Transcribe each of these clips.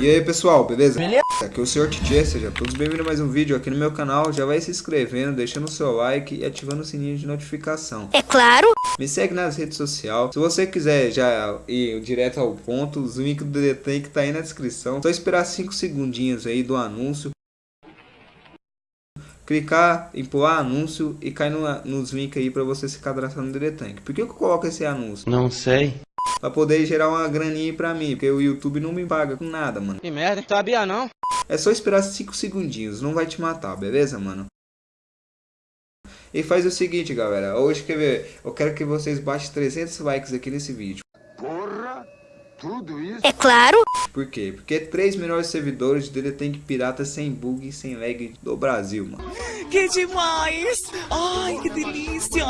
E aí pessoal, beleza? Beleza? Aqui é o Sr. Tietê, sejam todos bem-vindos a mais um vídeo aqui no meu canal. Já vai se inscrevendo, deixando o seu like e ativando o sininho de notificação. É claro! Me segue nas redes sociais. Se você quiser já ir direto ao ponto, o link do Detank tá aí na descrição. Só esperar 5 segundinhos aí do anúncio. Clicar em pular anúncio e cair no, nos links aí para você se cadastrar no Detank. Por que eu coloco esse anúncio? Não sei pra poder gerar uma graninha pra mim, porque o YouTube não me paga com nada, mano. Que merda, sabia não? É só esperar 5 segundinhos, não vai te matar, beleza, mano? E faz o seguinte, galera, hoje quer ver, eu quero que vocês baixem 300 likes aqui nesse vídeo. Porra, tudo isso? É claro! Por quê? Porque três melhores servidores dele tem que pirata sem bug e sem lag do Brasil, mano. Que demais! Ai, que delícia!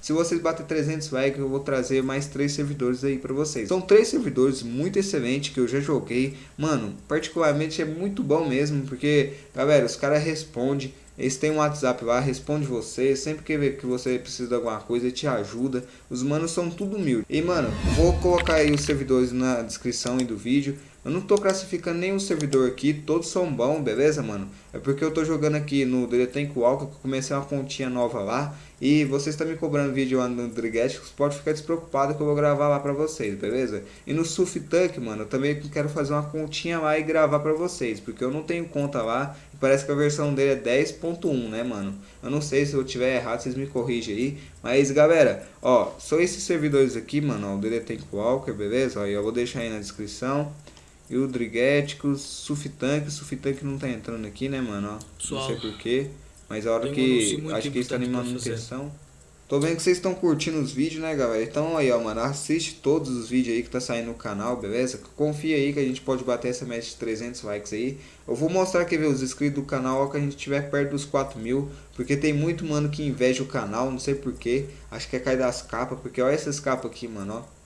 Se vocês bater 300 likes, eu vou trazer mais três servidores aí pra vocês. São três servidores muito excelentes que eu já joguei. Mano, particularmente é muito bom mesmo, porque, galera, os caras respondem. Eles têm um WhatsApp lá, responde você. Sempre que, que você precisa de alguma coisa, te ajuda. Os manos são tudo humilde. E, mano, vou colocar aí os servidores na descrição aí do vídeo. Eu não tô classificando nenhum servidor aqui, todos são bons, beleza, mano? É porque eu tô jogando aqui no Deletank Walker, que eu comecei uma continha nova lá. E vocês estão me cobrando vídeo lá no Drigetic, pode ficar despreocupado que eu vou gravar lá pra vocês, beleza? E no Tank, mano, eu também quero fazer uma continha lá e gravar pra vocês, porque eu não tenho conta lá. E parece que a versão dele é 10.1, né, mano? Eu não sei se eu tiver errado, vocês me corrigem aí. Mas, galera, ó, só esses servidores aqui, mano, ó, o Deletank Walker, beleza? Ó, eu vou deixar aí na descrição. E o Drigéticos, Suftank, Suftank não tá entrando aqui, né, mano? Ó, não sei porquê. Mas a hora que. Acho que está em manutenção. Tô vendo que vocês estão curtindo os vídeos, né, galera? Então aí, ó, mano, assiste todos os vídeos aí que tá saindo no canal, beleza? Confia aí que a gente pode bater essa meta de 300 likes aí. Eu vou mostrar aqui, ver os inscritos do canal, ó, que a gente tiver perto dos 4 mil. Porque tem muito mano que inveja o canal, não sei porquê. Acho que é cair das capas, porque olha essas capas aqui, mano, ó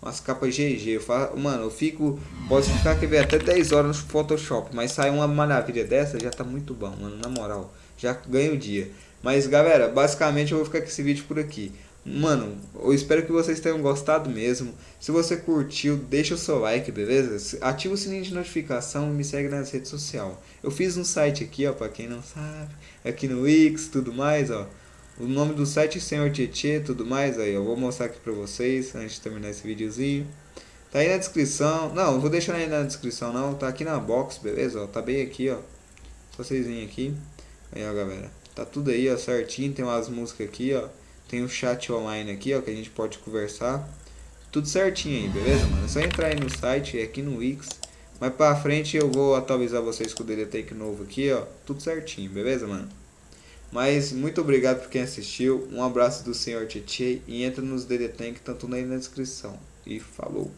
umas capas GG. Eu mano, eu fico. Posso ficar quer ver, até 10 horas no Photoshop. Mas sai uma maravilha dessa, já tá muito bom, mano. Na moral, já ganho o dia. Mas galera, basicamente eu vou ficar com esse vídeo por aqui. Mano, eu espero que vocês tenham gostado mesmo. Se você curtiu, deixa o seu like, beleza? Ativa o sininho de notificação e me segue nas redes sociais. Eu fiz um site aqui, ó, pra quem não sabe. Aqui no Wix, tudo mais, ó o nome do site Senhor Tietê tudo mais aí eu vou mostrar aqui pra vocês antes de terminar esse videozinho. Tá aí na descrição não vou deixar aí na descrição não tá aqui na box beleza ó, tá bem aqui ó. Só vocês virem aqui. Aí ó galera tá tudo aí ó certinho tem umas músicas aqui ó. Tem um chat online aqui ó que a gente pode conversar. Tudo certinho aí beleza mano? É só entrar aí no site aqui no Wix. Mais pra frente eu vou atualizar vocês com o DDTake novo aqui ó. Tudo certinho beleza mano mas muito obrigado por quem assistiu. Um abraço do Senhor Tietê e entra nos DD Tank, tanto na descrição. E falou!